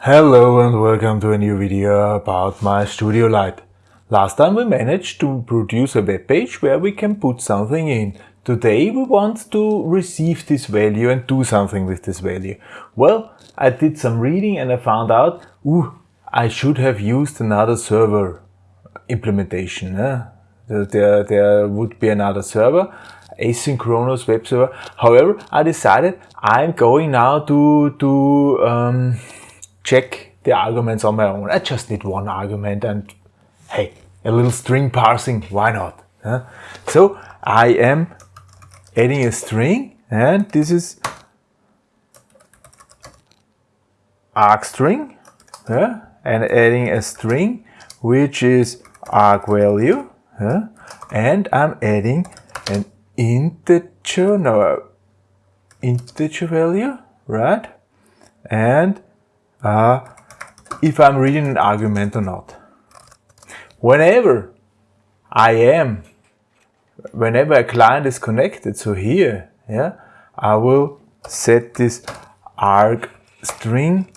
Hello and welcome to a new video about my Studio Light. Last time we managed to produce a web page where we can put something in. Today we want to receive this value and do something with this value. Well, I did some reading and I found out, ooh, I should have used another server implementation. Eh? There, there would be another server, asynchronous web server. However, I decided I'm going now to, to um, check the arguments on my own. I just need one argument and hey, a little string parsing, why not? Huh? So I am adding a string and this is arg string and adding a string which is arg value and I'm adding an integer, no, integer value, right? And uh, if I'm reading an argument or not. Whenever I am, whenever a client is connected, so here, yeah, I will set this arg string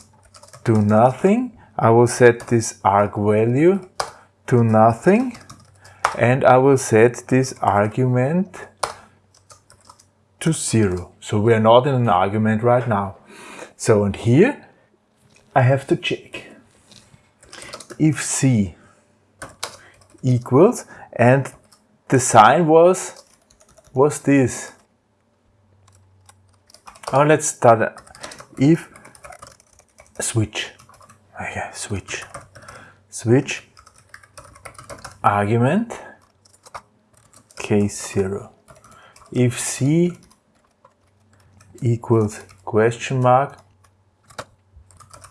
to nothing. I will set this arg value to nothing and I will set this argument to zero. So we are not in an argument right now. So and here I have to check if C equals and the sign was was this. Oh, let's start if switch. Okay, switch. Switch argument case 0. If C equals question mark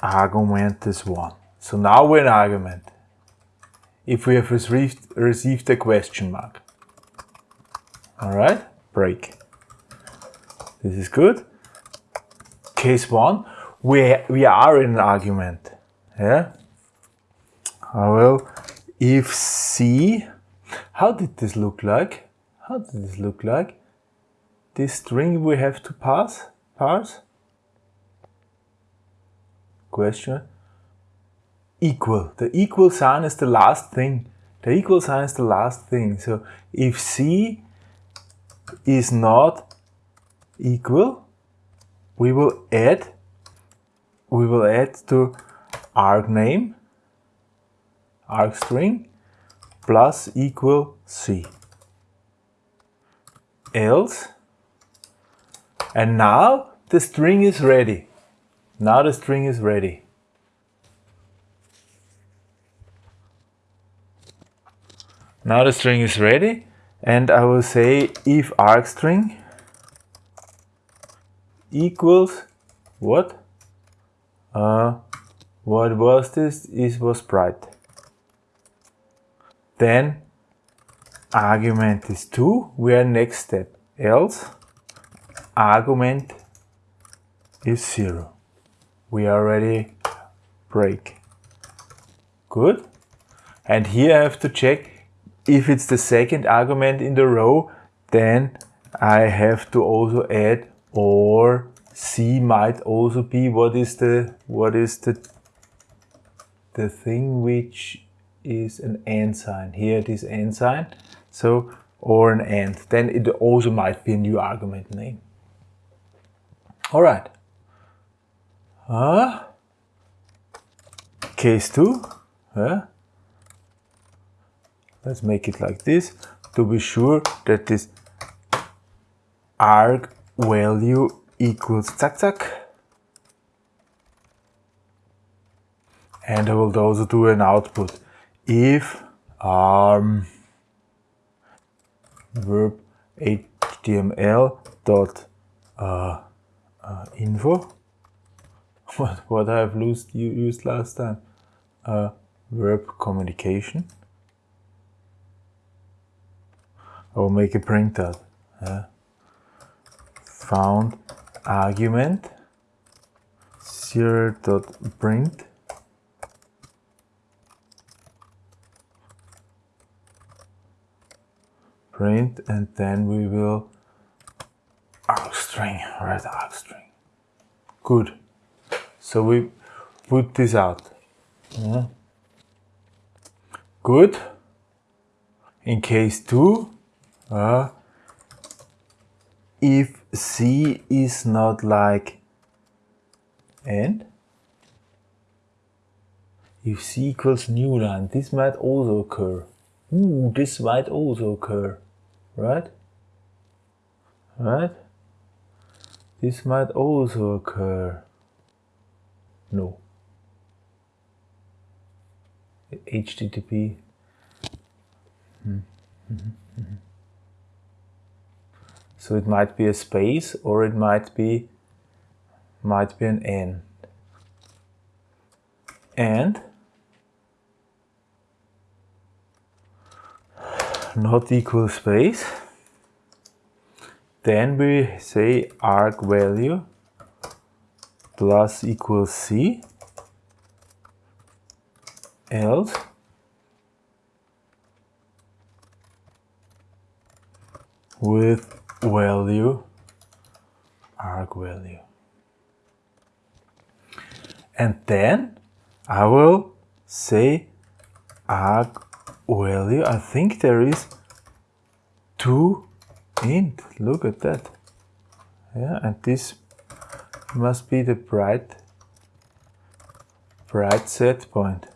argument is 1. So now we're in argument. If we have received, received a question mark. Alright, break. This is good. Case 1, we, we are in an argument. Yeah? I will, if C, how did this look like? How did this look like? This string we have to pass, parse? Question. Equal. The equal sign is the last thing. The equal sign is the last thing. So if C is not equal, we will add, we will add to arg name, arg string, plus equal C. Else, and now the string is ready. Now the string is ready. Now the string is ready and I will say if arg string equals what? Uh, what was this? It was sprite. Then argument is 2, we are next step. Else argument is 0 we already break. Good. And here I have to check if it's the second argument in the row, then I have to also add or C might also be what is the what is the the thing which is an and sign. Here it is and sign. So or an and. Then it also might be a new argument name. All right. Uh, case 2. Uh, let's make it like this to be sure that this arg value equals zack zack. And I will also do an output if um, verb html dot uh, uh, info what, what I have used, used last time. Uh, verb communication. I will make a printout. Uh, found argument zero dot print print and then we will arg string right arg string good so we put this out. Yeah. Good. In case 2, uh, if C is not like and if C equals new line, this might also occur. Ooh, this might also occur, right? Right? This might also occur. No. HTTP. Hmm. Mm -hmm. Mm -hmm. So it might be a space or it might be might be an N. And not equal space. Then we say arg value plus equals C else with value arg value. And then I will say arg value. I think there is two int. Look at that. Yeah and this must be the bright bright set point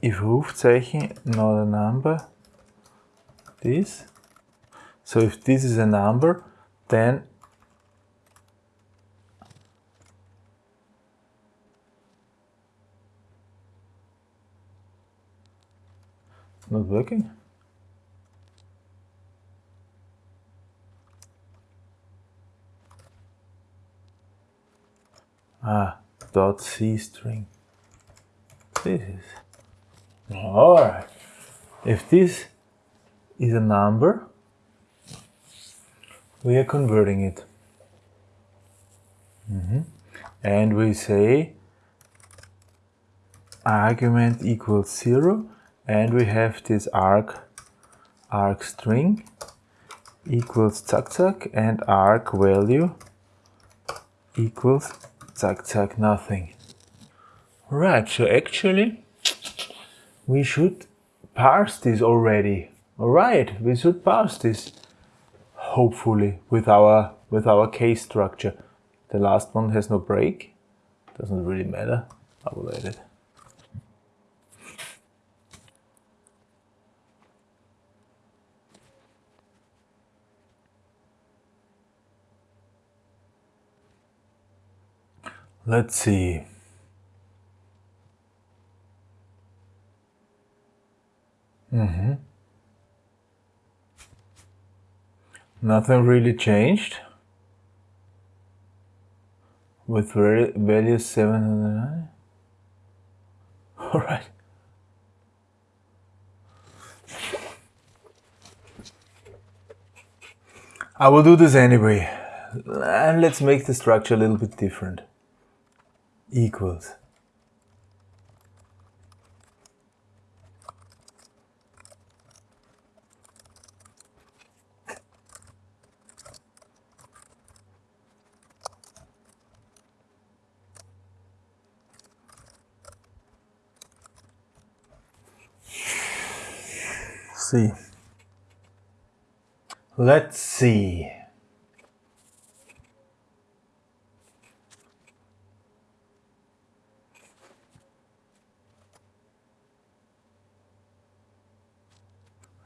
if Rufzeichen not a number this so if this is a number, then not working. Ah, dot C string. This is. Alright. If this is a number, we are converting it. Mm -hmm. And we say argument equals zero and we have this arc arg string equals zack zack and arc value equals zack zack nothing. Right, so actually we should parse this already. Alright, we should parse this hopefully with our with our case structure. The last one has no break, doesn't really matter. I will add Let's see. Mm-hmm. Nothing really changed. With value 709. Alright. I will do this anyway. And let's make the structure a little bit different. Equals. see. Let's see.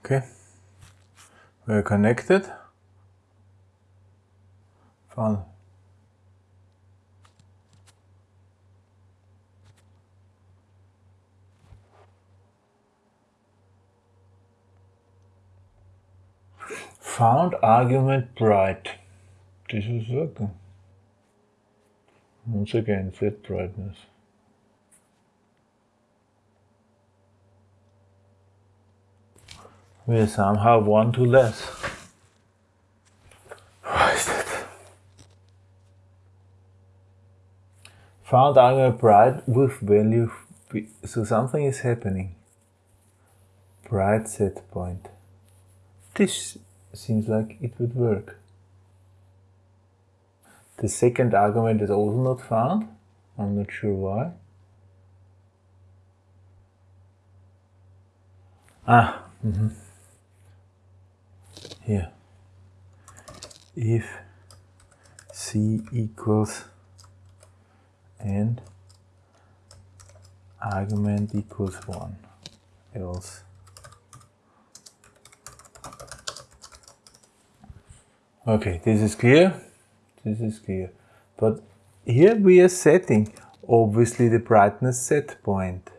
Okay, we're connected. Fun. found argument bright. This is working. Once again, set brightness. We somehow one to less. What is that? Found argument bright with value. So something is happening. Bright set point. This seems like it would work. The second argument is also not found. I'm not sure why. Ah, mm -hmm. Here. If c equals and argument equals 1 else okay this is clear? This is clear. But here we are setting obviously the brightness set point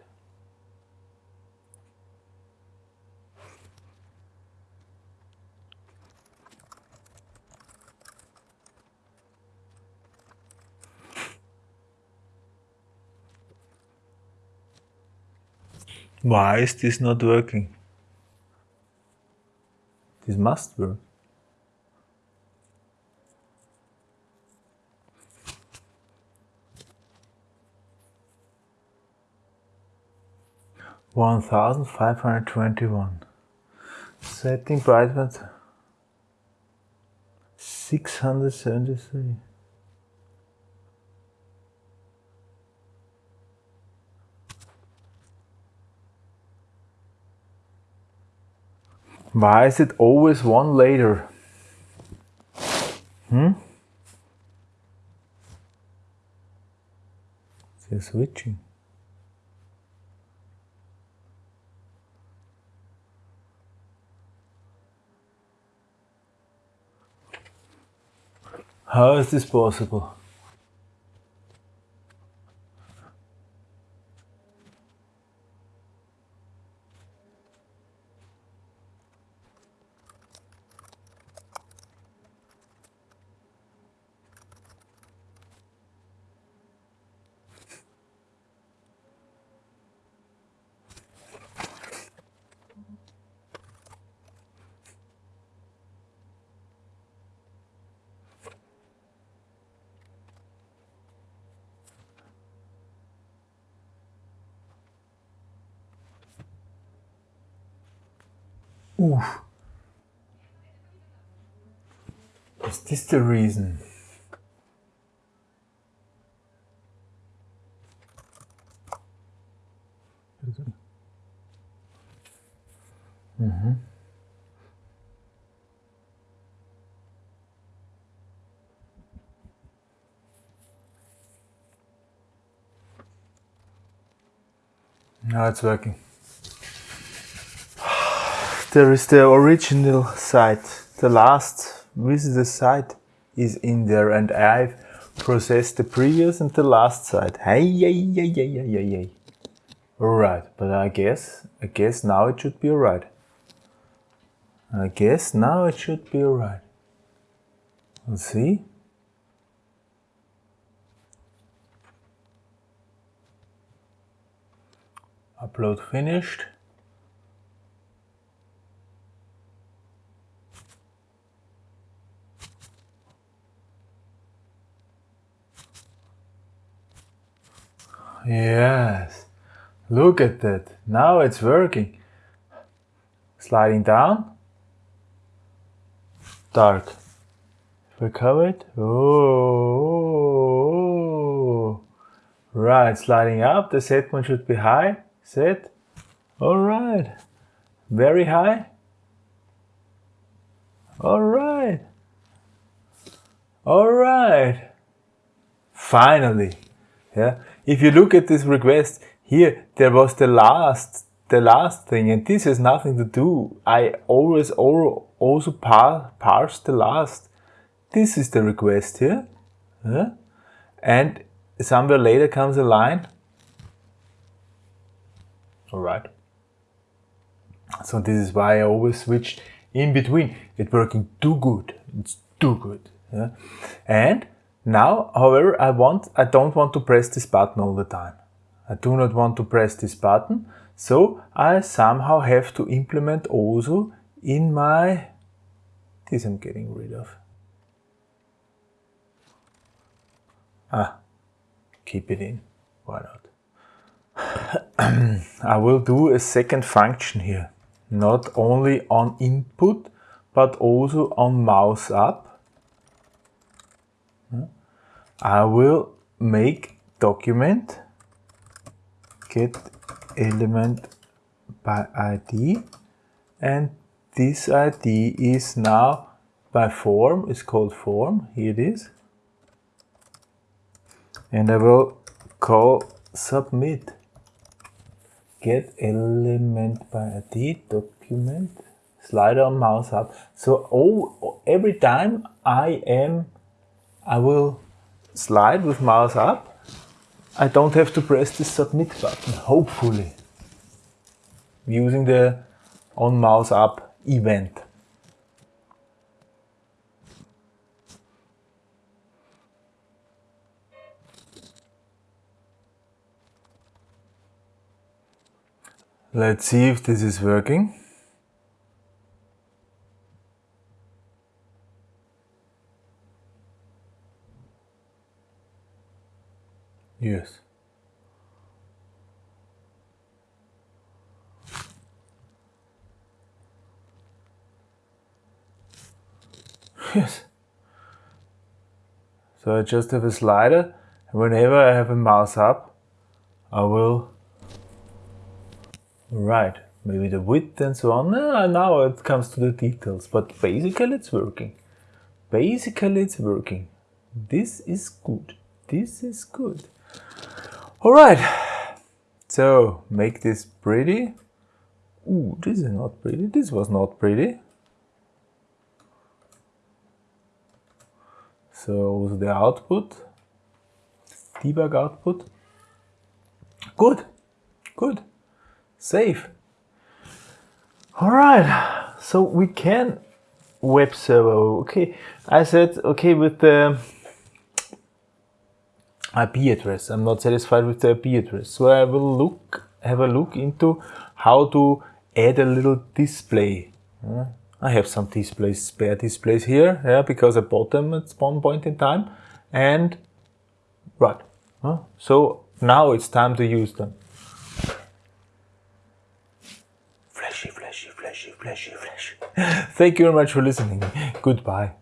Why is this not working? This must work. One thousand five hundred twenty-one. Setting brightness six hundred seventy-three. Why is it always one later? Hmm? They're switching. How is this possible? Oof. Is this the reason? Mm-hmm. Now it's working there is the original site. The last visitor site is in there and I've processed the previous and the last site. Hey, hey, hey, hey, hey, hey, hey. Alright, but I guess, I guess now it should be alright. I guess now it should be alright. Let's see. Upload finished. Yes, look at that. Now it's working. Sliding down. Dark. Recover it. Oh, right. Sliding up. The set point should be high. Set. All right. Very high. All right. All right. Finally. Yeah if you look at this request here, there was the last, the last thing, and this has nothing to do. I always also par parse the last. This is the request here, yeah? and somewhere later comes a line. All right. So this is why I always switch in between. It's working too good. It's too good. And now, however, I want, I don't want to press this button all the time. I do not want to press this button, so I somehow have to implement also in my, this I'm getting rid of. Ah, keep it in, why not? I will do a second function here, not only on input, but also on mouse up. I will make document get element by ID and this ID is now by form, is called form, here it is. And I will call submit get element by ID document slider mouse up. So oh, every time I am, I will slide with mouse up, I don't have to press the submit button, hopefully, using the on mouse up event. Let's see if this is working. Yes. Yes. So I just have a slider and whenever I have a mouse up, I will Right, maybe the width and so on. Now it comes to the details, but basically it's working. Basically it's working. This is good. This is good. All right, so make this pretty. Ooh, this is not pretty. This was not pretty. So the output, debug output. Good, good save. All right, so we can web server. Okay, I said okay with the IP address. I'm not satisfied with the IP address, so I will look have a look into how to add a little display. Uh, I have some displays, spare displays here, yeah, because I bought them at one point in time, and right. So now it's time to use them. Flashy, flashy, flashy, flashy, flashy. Thank you very much for listening. Goodbye.